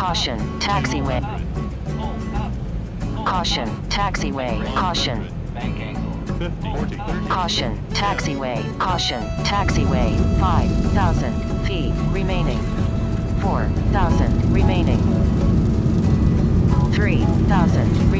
Caution, taxiway. Caution, taxiway. Caution. Bank angle. 50, 40, 30. Caution, taxiway. Caution, taxiway. 5,000 feet remaining. 4,000 remaining. 3,000 remaining.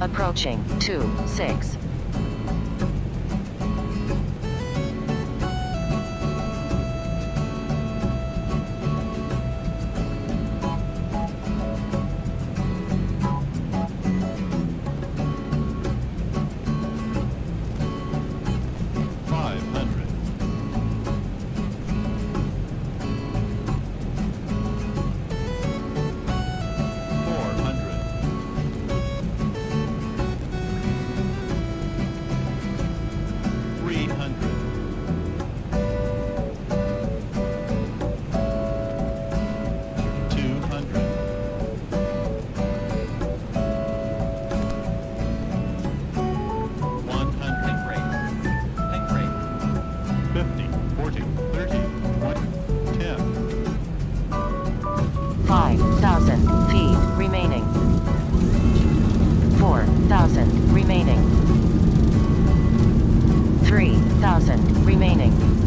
Approaching 2, 6. Remaining.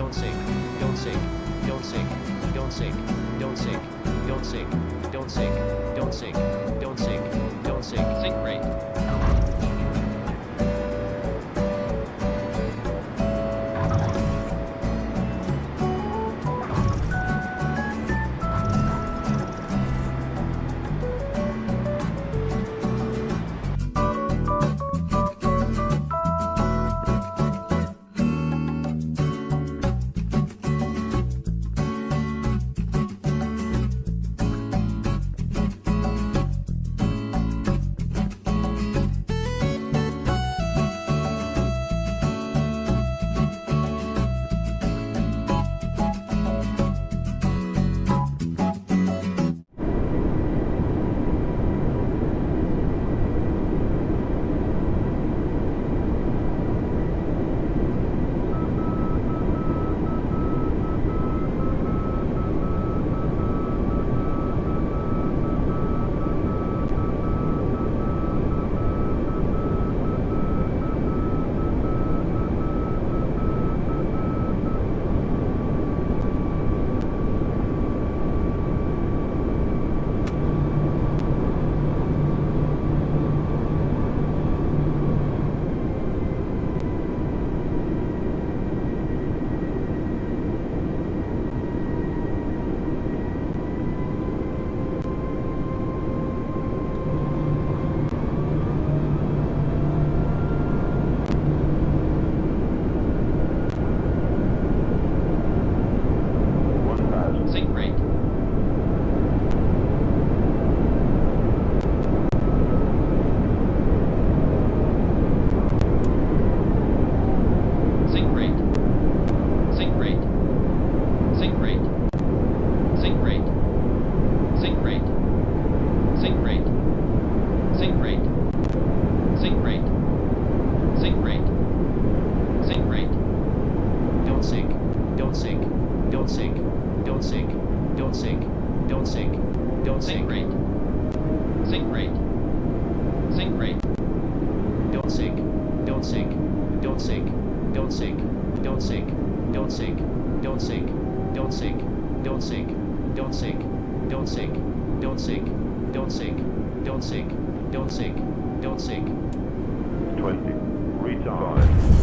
Don't sink, don't sink, don't sink, don't sink, don't sink, don't sink, don't sink, don't sink, don't sink, don't sink. Sync rate. Don't sink, don't sink, don't sink, don't sink, don't sink, don't sink, don't sink, don't sink, don't sink, don't sink, don't sink, don't sink, don't sink. 20. Retard.